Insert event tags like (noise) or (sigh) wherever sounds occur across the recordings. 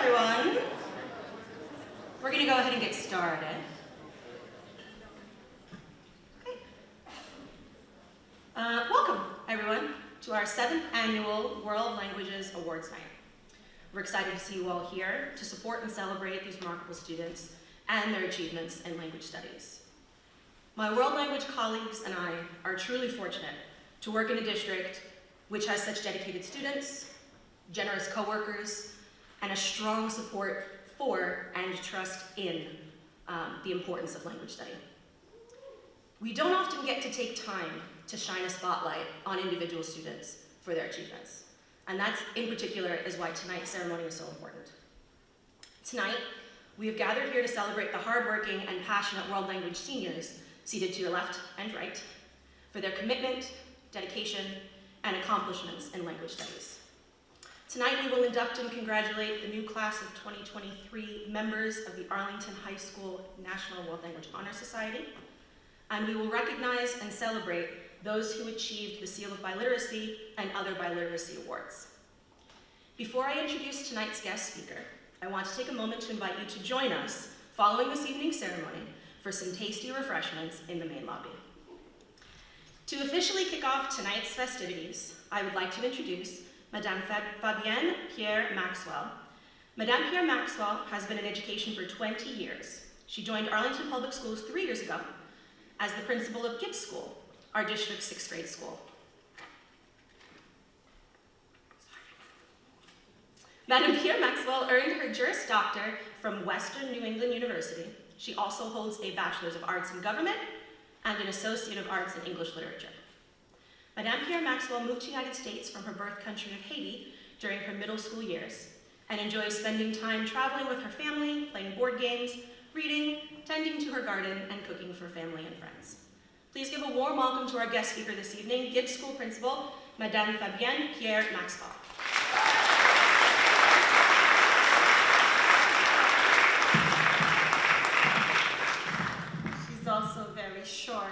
everyone. We're going to go ahead and get started. Okay. Uh, welcome, everyone, to our seventh annual World Languages Awards Night. We're excited to see you all here to support and celebrate these remarkable students and their achievements in language studies. My world language colleagues and I are truly fortunate to work in a district which has such dedicated students, generous coworkers, and a strong support for and trust in um, the importance of language study. We don't often get to take time to shine a spotlight on individual students for their achievements. And that's in particular is why tonight's ceremony is so important. Tonight, we have gathered here to celebrate the hardworking and passionate world language seniors seated to your left and right for their commitment, dedication, and accomplishments in language studies. Tonight we will induct and congratulate the new class of 2023 members of the Arlington High School National World Language Honor Society, and we will recognize and celebrate those who achieved the Seal of Biliteracy and other biliteracy awards. Before I introduce tonight's guest speaker, I want to take a moment to invite you to join us following this evening's ceremony for some tasty refreshments in the main lobby. To officially kick off tonight's festivities, I would like to introduce Madame Fabienne Pierre Maxwell. Madame Pierre Maxwell has been in education for 20 years. She joined Arlington Public Schools three years ago as the principal of Gibbs School, our district's sixth grade school. Madame Pierre Maxwell earned her Juris Doctor from Western New England University. She also holds a Bachelor's of Arts in Government and an Associate of Arts in English Literature. Madame Pierre Maxwell moved to the United States from her birth country of Haiti during her middle school years and enjoys spending time traveling with her family, playing board games, reading, tending to her garden, and cooking for family and friends. Please give a warm welcome to our guest speaker this evening, Gibbs School Principal, Madame Fabienne Pierre Maxwell. short.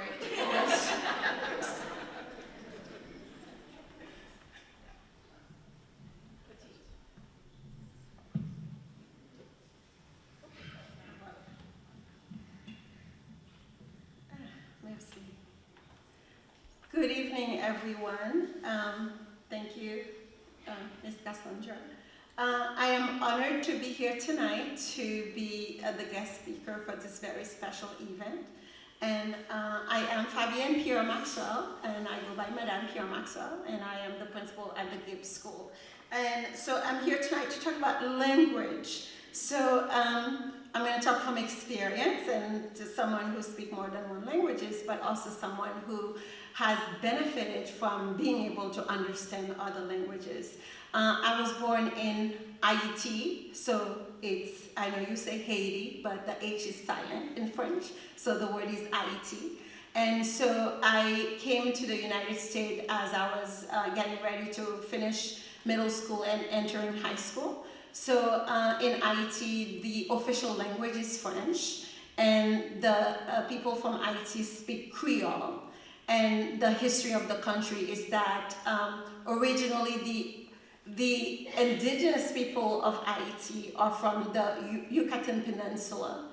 Good evening, everyone. Um, thank you, um, Ms. Cassandra. Uh, I am honored to be here tonight to be uh, the guest speaker for this very special event. And uh, I am Fabienne Pierre Maxwell, and I go by Madame Pierre Maxwell, and I am the principal at the Gibbs School. And so I'm here tonight to talk about language. So um, I'm going to talk from experience and to someone who speaks more than one languages, but also someone who has benefited from being able to understand other languages. Uh, I was born in Haiti, so it's, I know you say Haiti, but the H is silent in French, so the word is Haiti. And so I came to the United States as I was uh, getting ready to finish middle school and entering high school. So uh, in Haiti, the official language is French, and the uh, people from Haiti speak Creole. And the history of the country is that um, originally the the indigenous people of Haiti are from the Yucatan Peninsula.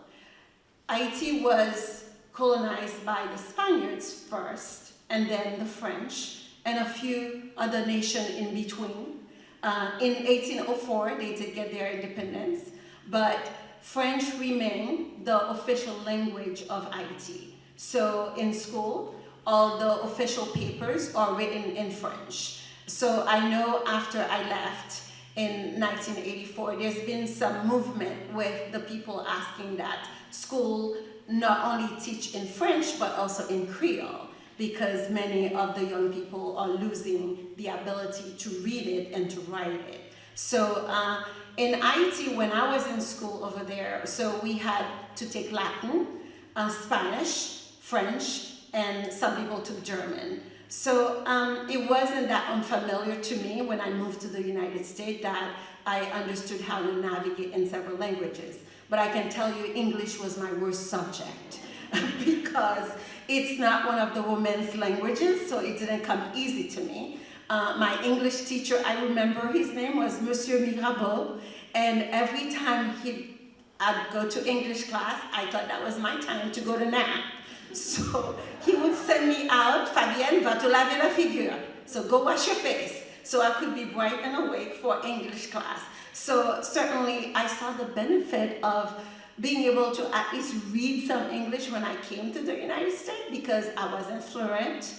Haiti was colonized by the Spaniards first, and then the French, and a few other nations in between. Uh, in 1804, they did get their independence, but French remained the official language of Haiti. So in school, all the official papers are written in French. So I know after I left in 1984, there's been some movement with the people asking that school not only teach in French, but also in Creole, because many of the young people are losing the ability to read it and to write it. So uh, in Haiti, when I was in school over there, so we had to take Latin, uh, Spanish, French, and some people took German. So um, it wasn't that unfamiliar to me when I moved to the United States that I understood how to navigate in several languages. But I can tell you English was my worst subject (laughs) because it's not one of the women's languages, so it didn't come easy to me. Uh, my English teacher, I remember his name was Monsieur Mirabeau, and every time he, I'd go to English class, I thought that was my time to go to nap. So he would send me out, Fabienne, va te laver la figure. So go wash your face. So I could be bright and awake for English class. So certainly I saw the benefit of being able to at least read some English when I came to the United States because I wasn't fluent.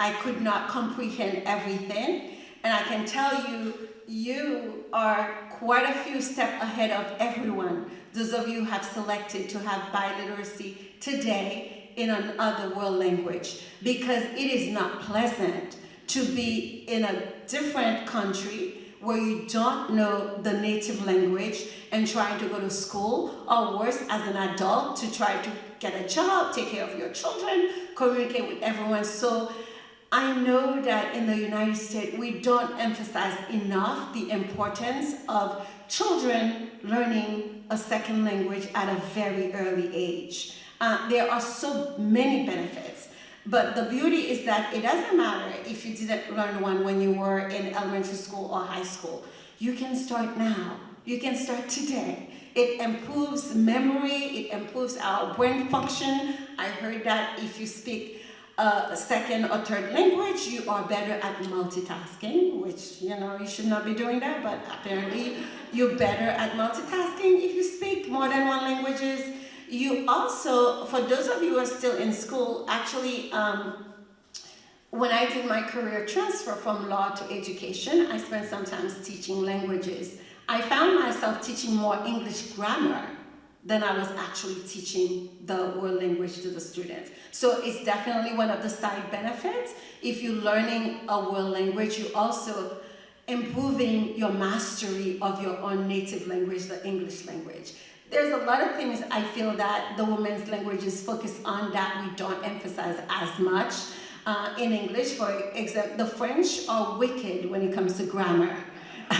I could not comprehend everything. And I can tell you, you are quite a few steps ahead of everyone. Those of you who have selected to have biliteracy today in another world language because it is not pleasant to be in a different country where you don't know the native language and trying to go to school or worse as an adult to try to get a job, take care of your children, communicate with everyone. So I know that in the United States, we don't emphasize enough the importance of children learning a second language at a very early age. Uh, there are so many benefits. But the beauty is that it doesn't matter if you didn't learn one when you were in elementary school or high school. You can start now. You can start today. It improves memory, it improves our brain function. I heard that if you speak a second or third language, you are better at multitasking, which, you know, you should not be doing that, but apparently you're better at multitasking if you speak more than one languages. You also, for those of you who are still in school, actually, um, when I did my career transfer from law to education, I spent some time teaching languages. I found myself teaching more English grammar than I was actually teaching the world language to the students. So it's definitely one of the side benefits. If you're learning a world language, you also improving your mastery of your own native language, the English language. There's a lot of things I feel that the women's languages focus on that we don't emphasize as much. Uh, in English, for example, the French are wicked when it comes to grammar. (laughs)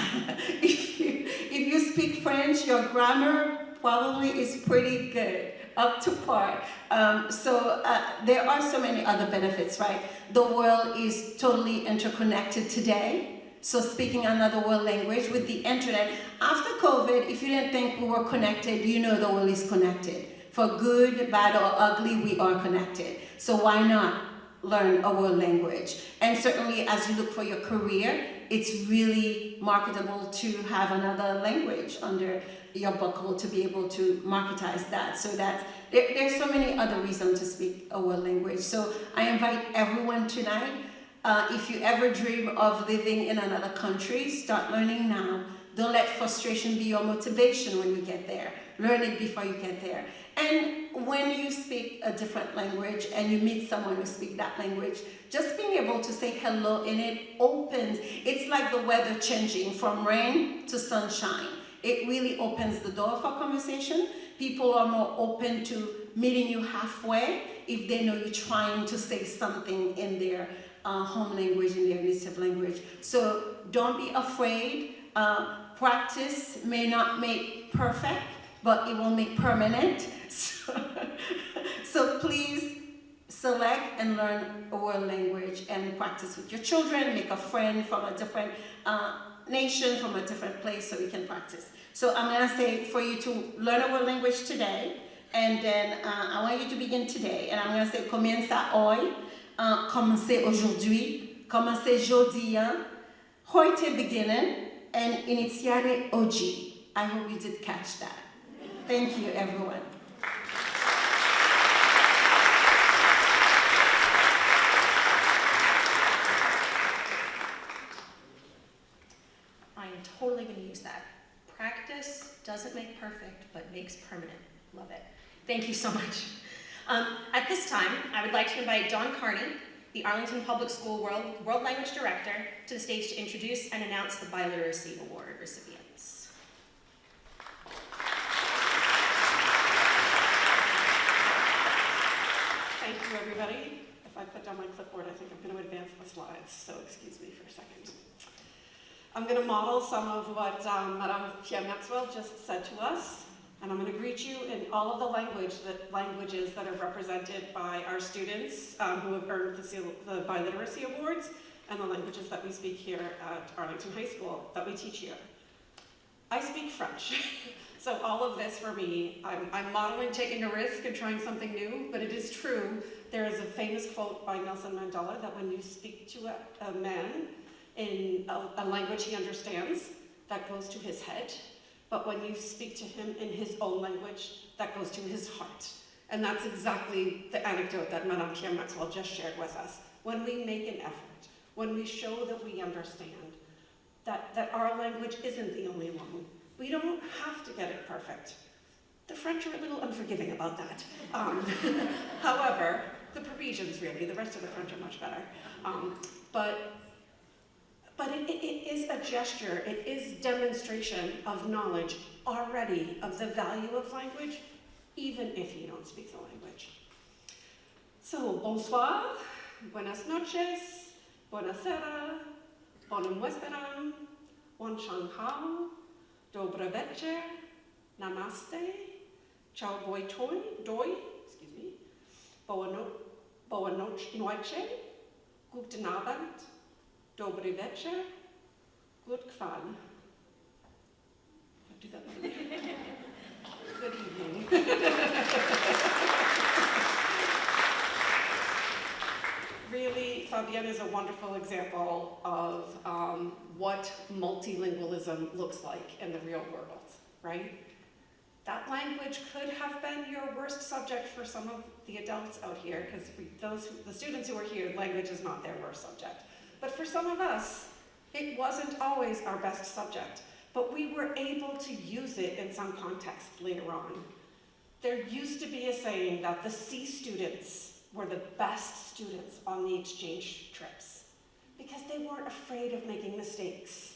if, you, if you speak French, your grammar probably is pretty good, up to par. Um, so uh, there are so many other benefits, right? The world is totally interconnected today. So speaking another world language with the internet, after COVID, if you didn't think we were connected, you know the world is connected. For good, bad, or ugly, we are connected. So why not learn a world language? And certainly as you look for your career, it's really marketable to have another language under your buckle to be able to marketize that so that there, there's so many other reasons to speak a world language. So I invite everyone tonight, uh, if you ever dream of living in another country, start learning now. Don't let frustration be your motivation when you get there. Learn it before you get there. And when you speak a different language and you meet someone who speaks that language, just being able to say hello in it opens, it's like the weather changing from rain to sunshine. It really opens the door for conversation. People are more open to meeting you halfway if they know you're trying to say something in their uh, home language, and their native language. So don't be afraid. Uh, practice may not make perfect, but it will make permanent. (laughs) So, so please select and learn a world language and practice with your children, make a friend from a different uh, nation, from a different place so we can practice. So I'm gonna say for you to learn a world language today, and then uh, I want you to begin today, and I'm gonna say comienza hoy, uh, commencez aujourd'hui, commencez jodian, heute beginnen, and iniziare oggi. I hope you did catch that. Thank you, everyone. I am totally going to use that. Practice doesn't make perfect, but makes permanent. Love it. Thank you so much. Um, at this time, I would like to invite Don Carney, the Arlington Public School World, World Language Director, to the stage to introduce and announce the Biliteracy Award recipients. Thank you, everybody. If I put down my clipboard, I think I'm going to advance the slides, so excuse me for a second. I'm going to model some of what um, Madame Pierre Maxwell just said to us, and I'm going to greet you in all of the language that, languages that are represented by our students um, who have earned the, the Biliteracy Awards, and the languages that we speak here at Arlington High School, that we teach here. I speak French, (laughs) so all of this for me, I'm, I'm modeling taking a risk and trying something new, but it is true. There is a famous quote by Nelson Mandela that when you speak to a, a man in a, a language he understands, that goes to his head, but when you speak to him in his own language, that goes to his heart. And that's exactly the anecdote that Madame Pierre Maxwell just shared with us. When we make an effort, when we show that we understand, that, that our language isn't the only one, we don't have to get it perfect. The French are a little unforgiving about that. Um, (laughs) however, the Parisians really, the rest of the French are much better. Um, but but it, it, it is a gesture, it is demonstration of knowledge already of the value of language, even if you don't speak the language. So, bonsoir, buenas noches, buonasera, bonum vesperam, bon hao, dobre večer, namaste, ciao boi toi, doi, excuse me, boa, no, boa noche, guten Abend, Dobry wieczór. Good that Good evening. really, Fabienne is a wonderful example of um, what multilingualism looks like in the real world, right? That language could have been your worst subject for some of the adults out here, because those the students who are here, language is not their worst subject. But for some of us, it wasn't always our best subject, but we were able to use it in some context later on. There used to be a saying that the C students were the best students on the exchange trips because they weren't afraid of making mistakes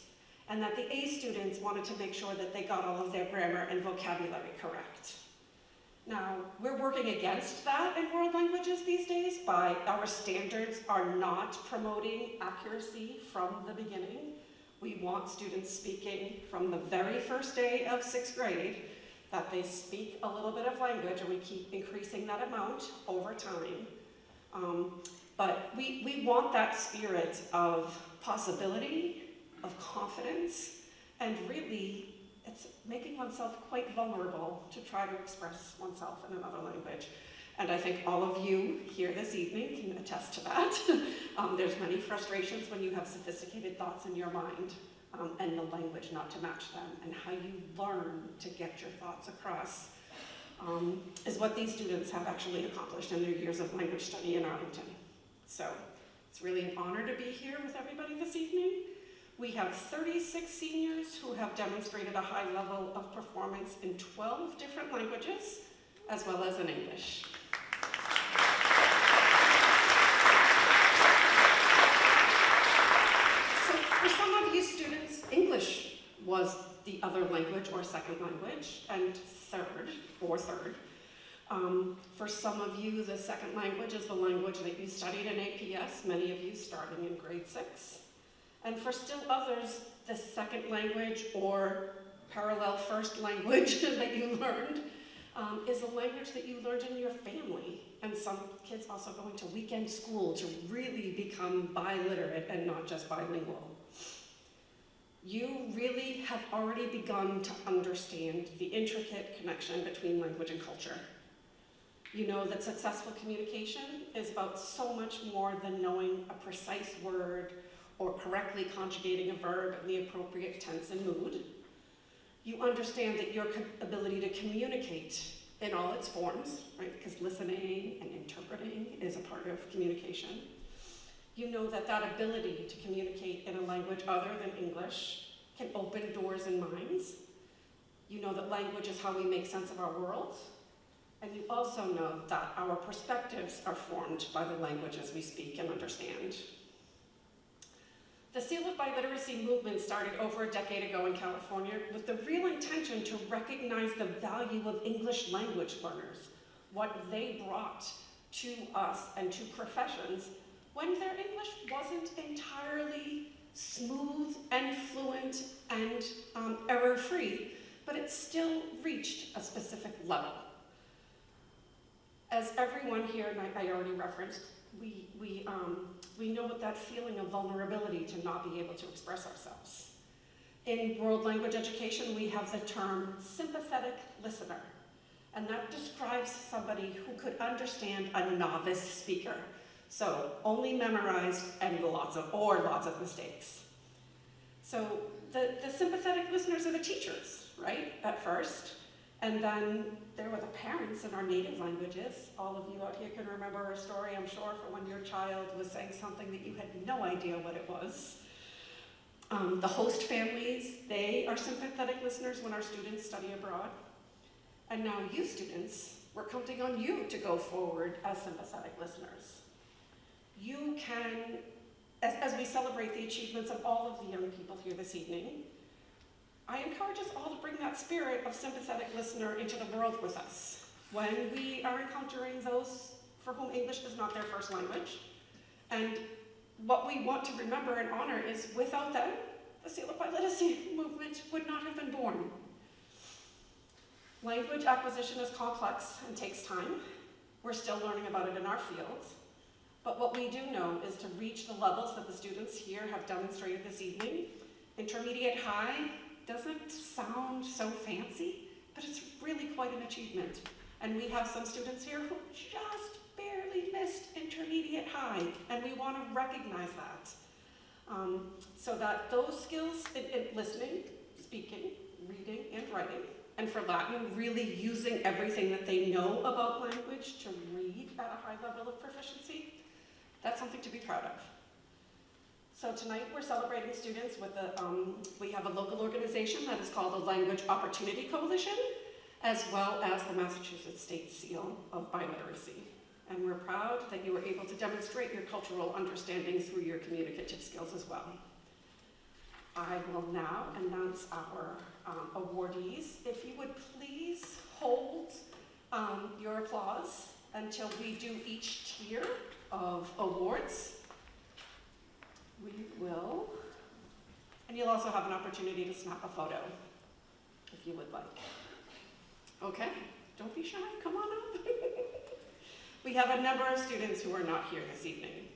and that the A students wanted to make sure that they got all of their grammar and vocabulary correct. Now, we're working against that in world languages these days by our standards are not promoting accuracy from the beginning. We want students speaking from the very first day of sixth grade that they speak a little bit of language and we keep increasing that amount over time. Um, but we, we want that spirit of possibility, of confidence, and really it's making oneself quite vulnerable to try to express oneself in another language. And I think all of you here this evening can attest to that. (laughs) um, there's many frustrations when you have sophisticated thoughts in your mind um, and the language not to match them, and how you learn to get your thoughts across um, is what these students have actually accomplished in their years of language study in Arlington. So it's really an honor to be here with everybody this evening. We have 36 seniors who have demonstrated a high level of performance in 12 different languages, as well as in English. So for some of you students, English was the other language or second language, and third, or third. Um, for some of you, the second language is the language that you studied in APS, many of you starting in grade six. And for still others, the second language or parallel first language (laughs) that you learned um, is a language that you learned in your family. And some kids also going to weekend school to really become biliterate and not just bilingual. You really have already begun to understand the intricate connection between language and culture. You know that successful communication is about so much more than knowing a precise word or correctly conjugating a verb in the appropriate tense and mood. You understand that your ability to communicate in all its forms, right, because listening and interpreting is a part of communication. You know that that ability to communicate in a language other than English can open doors and minds. You know that language is how we make sense of our world. And you also know that our perspectives are formed by the languages we speak and understand. The Seal of Biliteracy movement started over a decade ago in California with the real intention to recognize the value of English language learners, what they brought to us and to professions when their English wasn't entirely smooth and fluent and um, error-free, but it still reached a specific level. As everyone here, and I, I already referenced, we, we um, We know what that feeling of vulnerability to not be able to express ourselves. In world language education, we have the term sympathetic listener, and that describes somebody who could understand a novice speaker. So only memorized and lots of, or lots of mistakes. So the, the sympathetic listeners are the teachers, right, at first. And then there were the parents in our native languages. All of you out here can remember a story, I'm sure, for when your child was saying something that you had no idea what it was. Um, the host families, they are sympathetic listeners when our students study abroad. And now you students, we're counting on you to go forward as sympathetic listeners. You can, as, as we celebrate the achievements of all of the young people here this evening, I encourage us all to bring that spirit of sympathetic listener into the world with us. When we are encountering those for whom English is not their first language, and what we want to remember and honor is without them, the Seal of Biliteracy (laughs) movement would not have been born. Language acquisition is complex and takes time. We're still learning about it in our fields. But what we do know is to reach the levels that the students here have demonstrated this evening, intermediate high doesn't sound so fancy, but it's really quite an achievement. And we have some students here who just barely missed intermediate high, and we want to recognize that. Um, so that those skills in, in listening, speaking, reading, and writing, and for Latin, really using everything that they know about language to read at a high level of proficiency, that's something to be proud of. So tonight we're celebrating students with a, um, we have a local organization that is called the Language Opportunity Coalition, as well as the Massachusetts State Seal of Biliteracy. And we're proud that you were able to demonstrate your cultural understanding through your communicative skills as well. I will now announce our um, awardees. If you would please hold um, your applause until we do each tier of awards. We will, and you'll also have an opportunity to snap a photo if you would like. Okay, don't be shy, come on up. (laughs) we have a number of students who are not here this evening.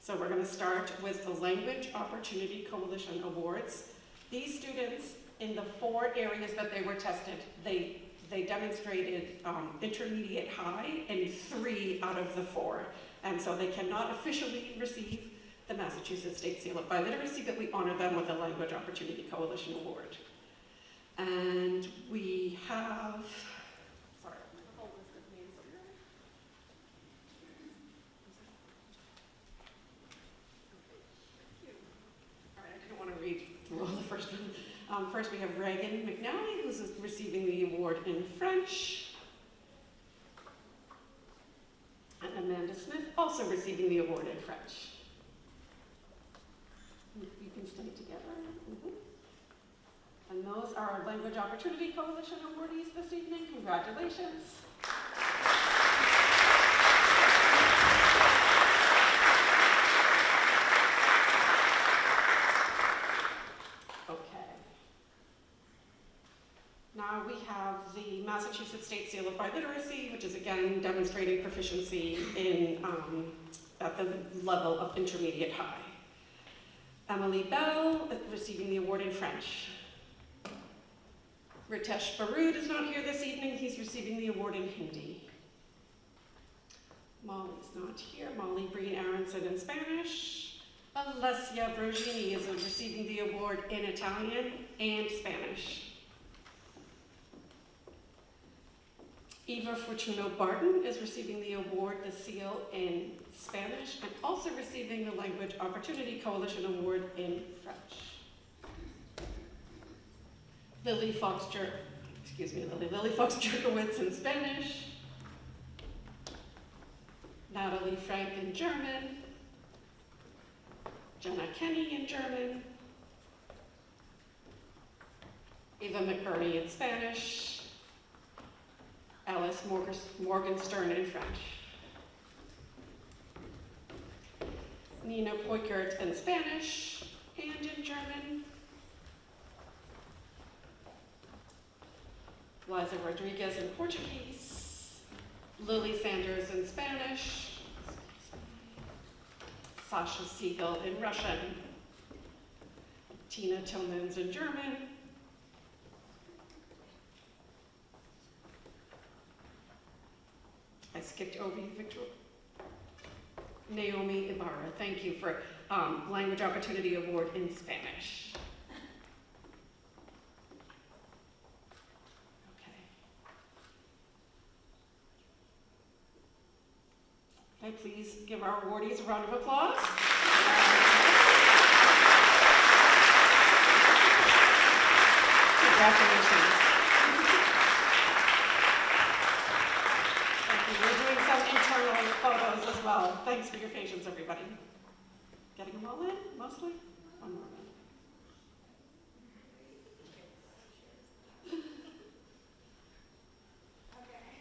So we're gonna start with the Language Opportunity Coalition Awards. These students, in the four areas that they were tested, they, they demonstrated um, intermediate high in three out of the four. And so they cannot officially receive the Massachusetts State Seal of Biliteracy, but we honor them with a Language Opportunity Coalition Award. And we have, sorry, all the first one. Um, first, we have Reagan McNally, who's receiving the award in French. And Amanda Smith, also receiving the award in French. Can stay together. Mhm. And those are our Language Opportunity Coalition awardees this evening. Congratulations. Okay. Now we have the Massachusetts State Seal of Biliteracy, which is again demonstrating proficiency in um, at the level of intermediate high. Emily Bell receiving the award in French. Ritesh Barood is not here this evening. He's receiving the award in Hindi. Molly's not here. Molly Breen Aronson in Spanish. Alessia Brogini is receiving the award in Italian and Spanish. Eva Fortuno Barton is receiving the award, the seal, in Spanish, and also receiving the Language Opportunity Coalition Award in French. Lily Fox Jer, excuse me, Lily, Lily Fox Jerkowitz in Spanish. Natalie Frank in German. Jenna Kenny in German. Eva McBurney in Spanish. Alice Morgan Morgenstern in French. Nina Poikert in Spanish and in German. Liza Rodriguez in Portuguese. Lily Sanders in Spanish. Sasha Siegel in Russian, Tina Tillmans in German, I skipped over you, Victor. Naomi Ibarra, thank you for um, Language Opportunity Award in Spanish. Okay. Okay, please give our awardees a round of applause. Congratulations. Thank you. We're doing some internal photos as well. Thanks for your patience, everybody. Getting them all in, mostly? One more.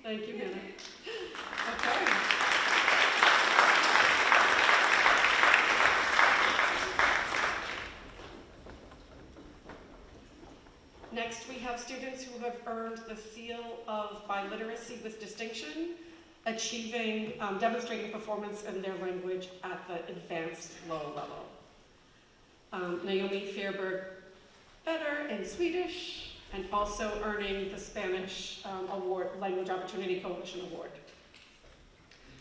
Thank you, Hannah. Okay. Next, we have students who have earned the seal of biliteracy with distinction, achieving, um, demonstrating performance in their language at the advanced low level. Um, Naomi Fairberg Better in Swedish, and also earning the Spanish um, award, Language Opportunity Coalition Award.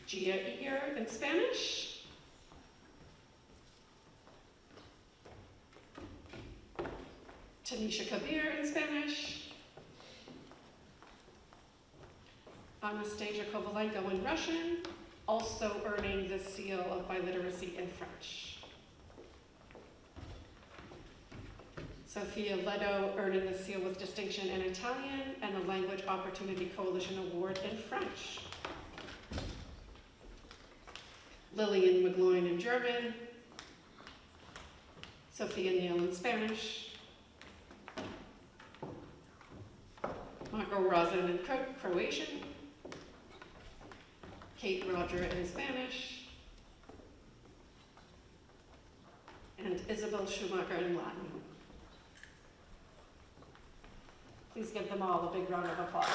Gia Ear in Spanish. Tanisha Kabir in Spanish. Anastasia Kovalenko in Russian, also earning the seal of biliteracy in French. Sophia Leto earning the seal with distinction in Italian and the Language Opportunity Coalition Award in French. Lillian McGloin in German. Sophia Neal in Spanish. Marco Razin in Cro- Croatian. Kate Roger in Spanish. And Isabel Schumacher in Latin. Please give them all a big round of applause.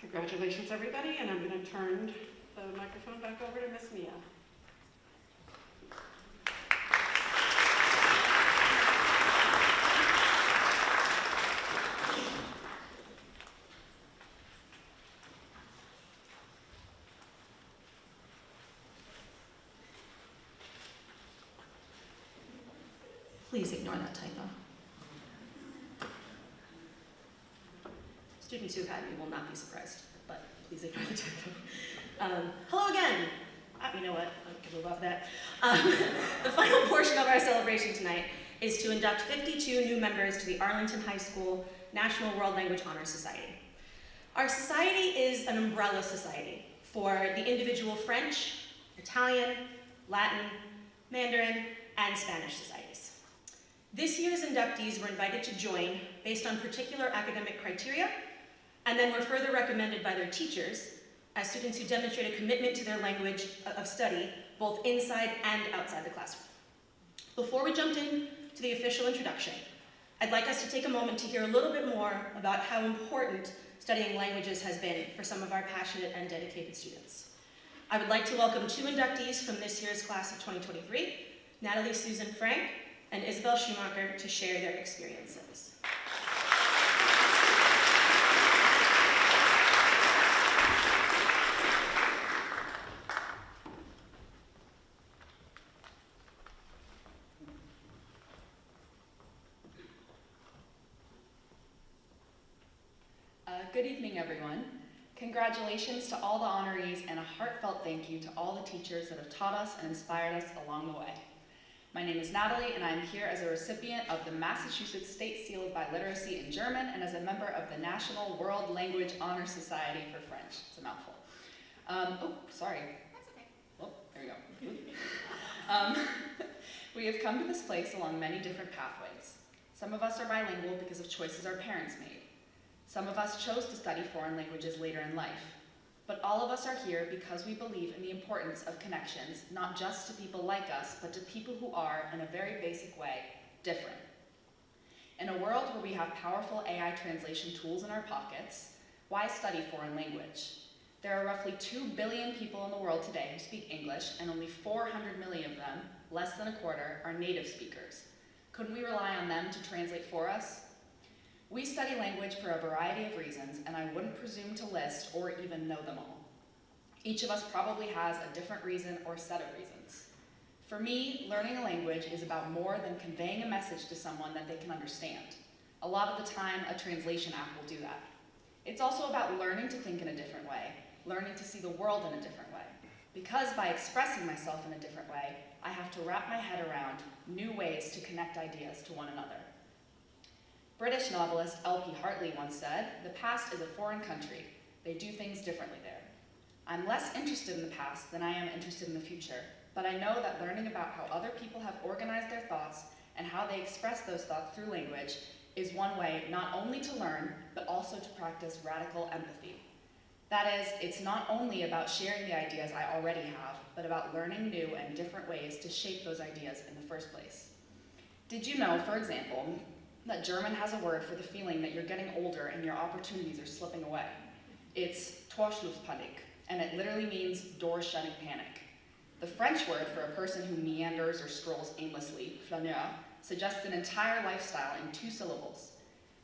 Congratulations, everybody, and I'm going to turn the microphone back over to Miss Mia. Please ignore that typo. Students who have had me will not be surprised, but please ignore the typo. Um, hello again. Ah, you know what? I can move off that. Um, (laughs) the final portion of our celebration tonight is to induct 52 new members to the Arlington High School National World Language Honor Society. Our society is an umbrella society for the individual French, Italian, Latin, Mandarin, and Spanish societies. This year's inductees were invited to join based on particular academic criteria, and then were further recommended by their teachers as students who demonstrate a commitment to their language uh, of study, both inside and outside the classroom. Before we jump in to the official introduction, I'd like us to take a moment to hear a little bit more about how important studying languages has been for some of our passionate and dedicated students. I would like to welcome two inductees from this year's class of 2023, Natalie Susan Frank and Isabel Schumacher to share their experiences. Uh, good evening, everyone. Congratulations to all the honorees and a heartfelt thank you to all the teachers that have taught us and inspired us along the way. My name is Natalie, and I'm here as a recipient of the Massachusetts State Seal of Biliteracy in German and as a member of the National World Language Honor Society for French. It's a mouthful. Um, oh, sorry. That's okay. Well, there we go. (laughs) um, (laughs) we have come to this place along many different pathways. Some of us are bilingual because of choices our parents made. Some of us chose to study foreign languages later in life. But all of us are here because we believe in the importance of connections, not just to people like us, but to people who are, in a very basic way, different. In a world where we have powerful AI translation tools in our pockets, why study foreign language? There are roughly 2 billion people in the world today who speak English, and only 400 million of them, less than a quarter, are native speakers. Couldn't we rely on them to translate for us? We study language for a variety of reasons, and I wouldn't presume to list or even know them all. Each of us probably has a different reason or set of reasons. For me, learning a language is about more than conveying a message to someone that they can understand. A lot of the time, a translation app will do that. It's also about learning to think in a different way, learning to see the world in a different way. Because by expressing myself in a different way, I have to wrap my head around new ways to connect ideas to one another. British novelist L.P. Hartley once said, the past is a foreign country. They do things differently there. I'm less interested in the past than I am interested in the future, but I know that learning about how other people have organized their thoughts and how they express those thoughts through language is one way not only to learn, but also to practice radical empathy. That is, it's not only about sharing the ideas I already have, but about learning new and different ways to shape those ideas in the first place. Did you know, for example, that German has a word for the feeling that you're getting older and your opportunities are slipping away. It's Torschlusspanik, and it literally means door shutting panic. The French word for a person who meanders or strolls aimlessly, flaneur, suggests an entire lifestyle in two syllables.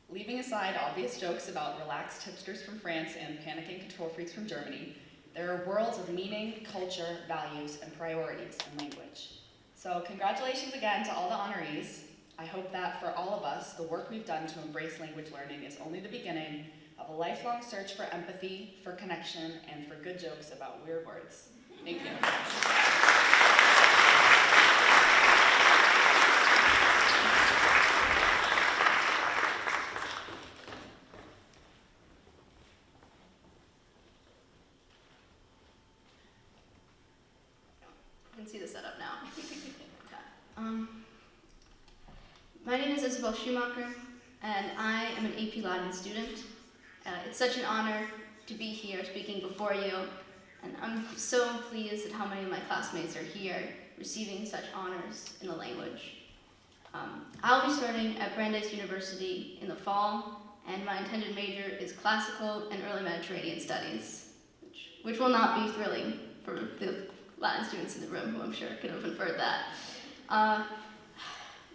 Leaving aside obvious jokes about relaxed hipsters from France and panicking control freaks from Germany, there are worlds of meaning, culture, values, and priorities in language. So congratulations again to all the honorees. I hope that for all of us, the work we've done to embrace language learning is only the beginning of a lifelong search for empathy, for connection, and for good jokes about weird words. Thank you can see the setup now. Okay. Um, my name is Isabel Schumacher, and I am an AP Latin student. Uh, it's such an honor to be here speaking before you, and I'm so pleased at how many of my classmates are here receiving such honors in the language. Um, I'll be starting at Brandeis University in the fall, and my intended major is classical and early Mediterranean studies, which, which will not be thrilling for the Latin students in the room who I'm sure could have inferred that. Uh,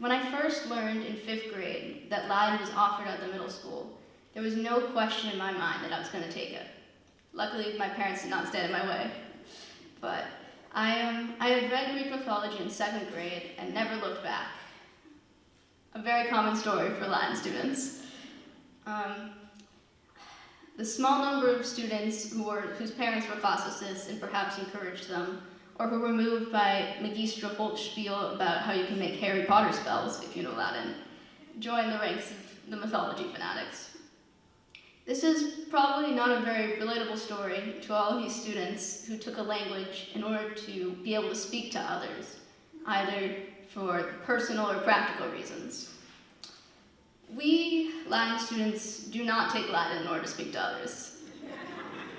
when I first learned in fifth grade that Latin was offered at the middle school, there was no question in my mind that I was going to take it. Luckily, my parents did not stand in my way. But I, um, I had read Greek mythology in second grade and never looked back. A very common story for Latin students. Um, the small number of students who were, whose parents were classicists and perhaps encouraged them, or who were moved by Magistra Holt's spiel about how you can make Harry Potter spells, if you know Latin, join the ranks of the mythology fanatics. This is probably not a very relatable story to all of you students who took a language in order to be able to speak to others, either for personal or practical reasons. We Latin students do not take Latin in order to speak to others.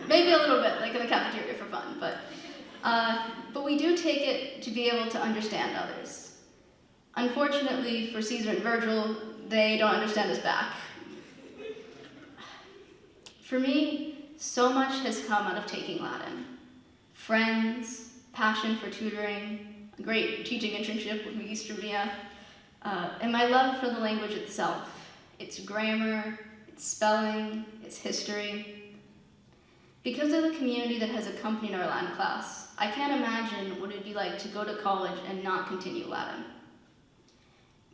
Maybe a little bit, like in the cafeteria for fun, but, uh, but we do take it to be able to understand others. Unfortunately for Caesar and Virgil, they don't understand us back. For me, so much has come out of taking Latin. Friends, passion for tutoring, a great teaching internship with Magistra Mia, uh, and my love for the language itself, its grammar, its spelling, its history. Because of the community that has accompanied our Latin class, I can't imagine what it'd be like to go to college and not continue Latin.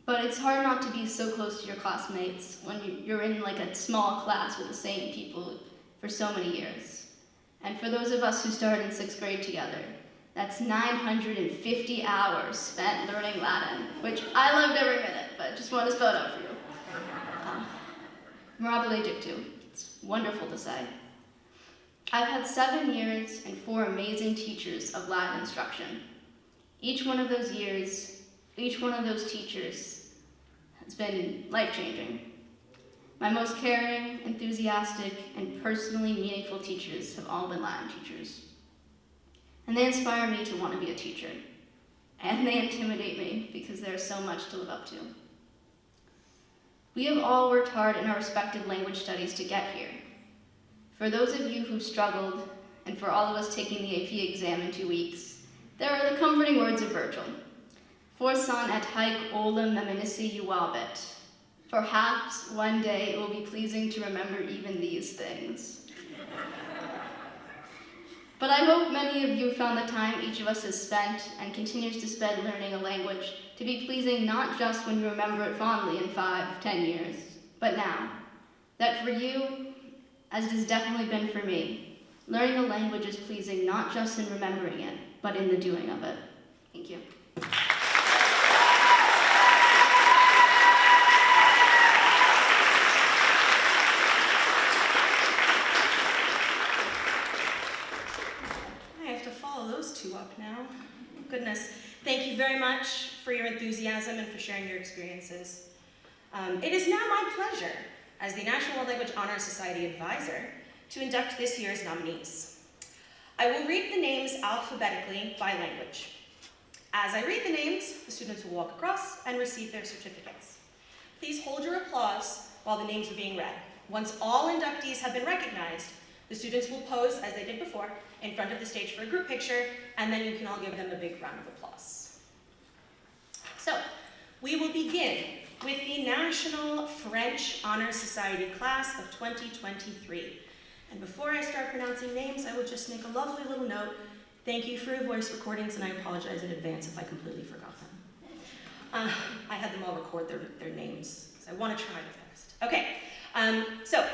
But it's hard not to be so close to your classmates when you're in like a small class with the same people for so many years. And for those of us who started in sixth grade together, that's 950 hours spent learning Latin, which I loved every minute, but just want to spell it out for you. Uh, mirabile dictu. It's wonderful to say. I've had seven years and four amazing teachers of Latin instruction. Each one of those years, each one of those teachers has been life-changing. My most caring, enthusiastic, and personally meaningful teachers have all been Latin teachers. And they inspire me to want to be a teacher. And they intimidate me because there is so much to live up to. We have all worked hard in our respective language studies to get here. For those of you who struggled, and for all of us taking the AP exam in two weeks, there are the comforting words of Virgil. Forsan et haec olim meminisse juvabit. Perhaps one day it will be pleasing to remember even these things. But I hope many of you found the time each of us has spent and continues to spend learning a language to be pleasing not just when you remember it fondly in five, ten years, but now. That for you, as it has definitely been for me, learning a language is pleasing not just in remembering it, but in the doing of it. Thank you. I have to follow those two up now. Goodness. Thank you very much for your enthusiasm and for sharing your experiences. Um, it is now my pleasure, as the National World Language Honor Society advisor, to induct this year's nominees. I will read the names alphabetically by language. As I read the names, the students will walk across and receive their certificates. Please hold your applause while the names are being read. Once all inductees have been recognized, the students will pose, as they did before, in front of the stage for a group picture, and then you can all give them a big round of applause. So, we will begin with the National French Honor Society class of 2023. And before I start pronouncing names, I will just make a lovely little note. Thank you for your voice recordings, and I apologize in advance if I completely forgot them. Uh, I had them all record their, their names, because I want to try my best. Okay, um, so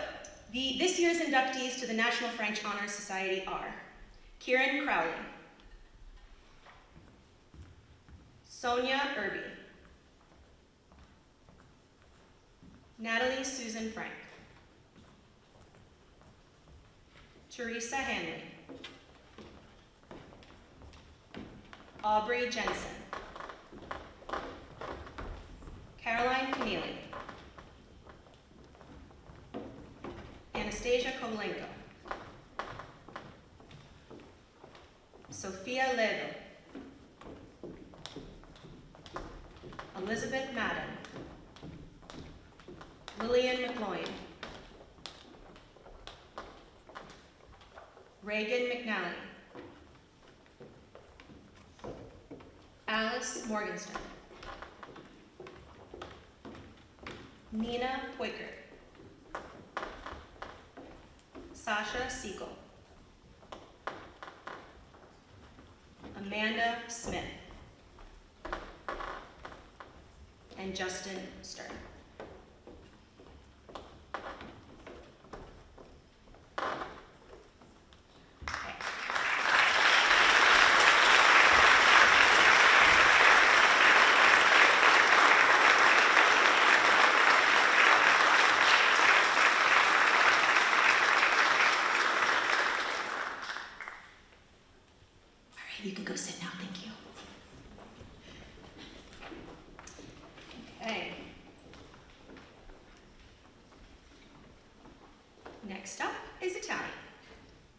the, this year's inductees to the National French Honor Society are Kieran Crowley, Sonia Irby, Natalie Susan Frank, Teresa Hanley, Aubrey Jensen, Caroline Keneally, Anastasia Kovalenko, Sophia Ledo, Elizabeth Madden, Lillian McLoyan, Reagan McNally, Alice Morgenstern, Nina Poiker, Sasha Siegel, Amanda Smith, and Justin Stern. Okay. All right, you can go sit now, thank you. Okay. Next up is Italian.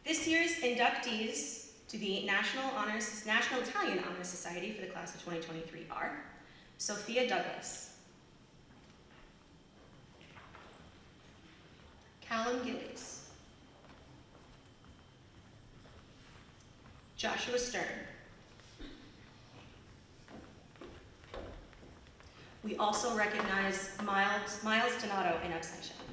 This year's inductees to the National Honors, National Italian Honor Society for the class of 2023 are Sophia Douglas, Callum Gillies, Joshua Stern. We also recognize Miles, Miles Donato in absentia.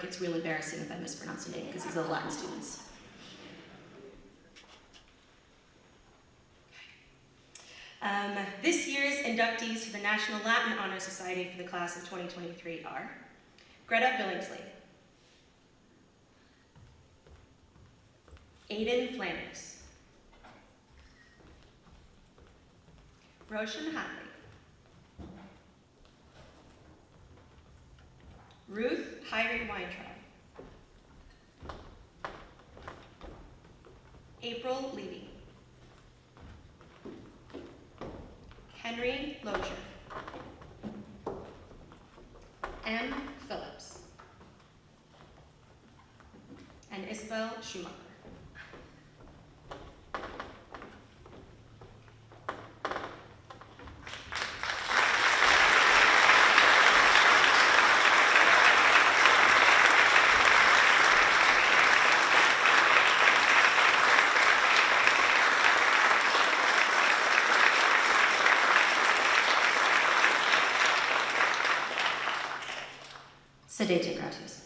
This is the part where it gets real embarrassing if I mispronounce a name because these are the Latin students. Um, this year's inductees to the National Latin Honor Society for the class of 2023 are Greta Billingsley, Aidan Flanders, Roshan Hadley, Ruth Hyrie Weintraub. April Levy. Henry Locher. M. Phillips. And Isabel Schumacher. Sedete gratis.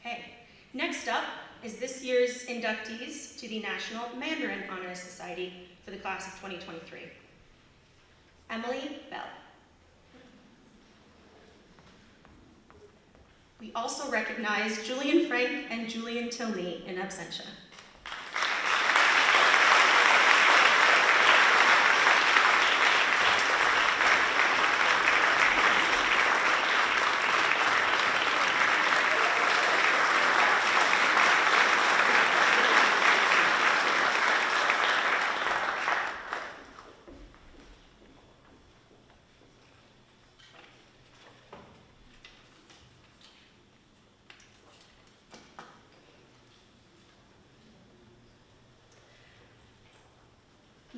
Okay, next up is this year's inductees to the National Mandarin Honor Society for the class of 2023. Emily Bell. We also recognize Julian Frank and Julian Tilney in absentia.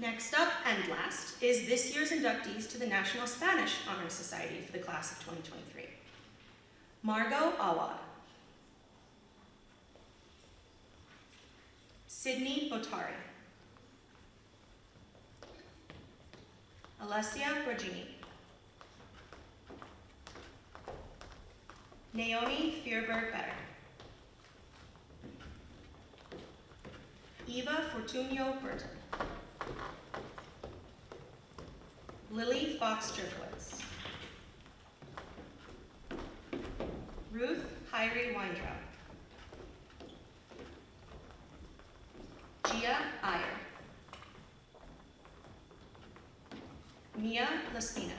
Next up and last is this year's inductees to the National Spanish Honor Society for the class of 2023. Margot Awad. Sydney Botari. Alessia Borgini. Naomi Fierberg-Better. Eva Fortunio Burton. Lily Fox Jerkowitz. Ruth Hyrie Weintraub. Gia Iyer. Mia Laspina.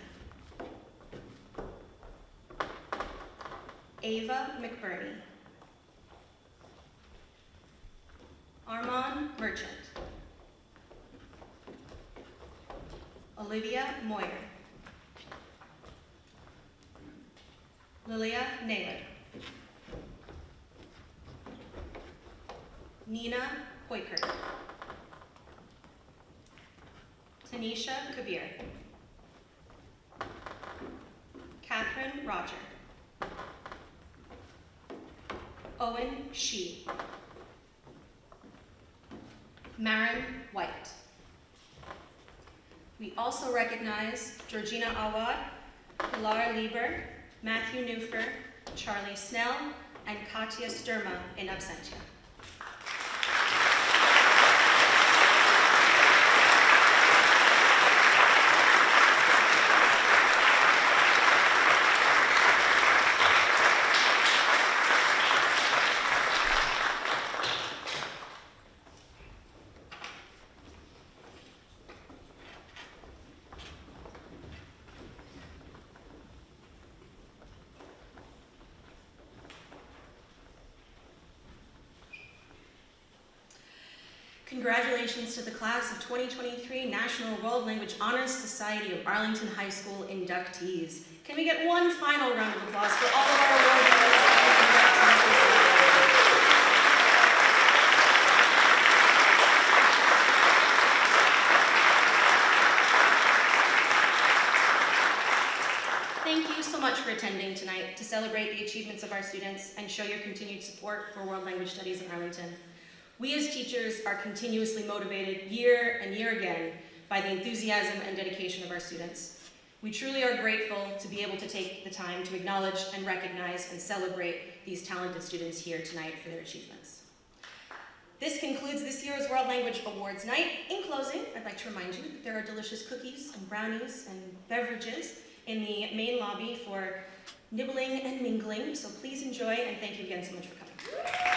Ava McBurney. Armand Merchant. Olivia Moyer. Lilia Naylor. Nina Hoykert. Tanisha Kabir. Catherine Roger. Owen Shi. Marin White. We also recognize Georgina Awad, Pilar Lieber, Matthew Newfer, Charlie Snell, and Katya Sturma in absentia. Congratulations to the class of 2023 National World Language Honors Society of Arlington High School inductees. Can we get one final round of applause for all of our award? Thank you so much for attending tonight to celebrate the achievements of our students and show your continued support for World Language Studies in Arlington. We as teachers are continuously motivated year and year again by the enthusiasm and dedication of our students. We truly are grateful to be able to take the time to acknowledge and recognize and celebrate these talented students here tonight for their achievements. This concludes this year's World Language Awards night. In closing, I'd like to remind you that there are delicious cookies and brownies and beverages in the main lobby for nibbling and mingling, so please enjoy and thank you again so much for coming.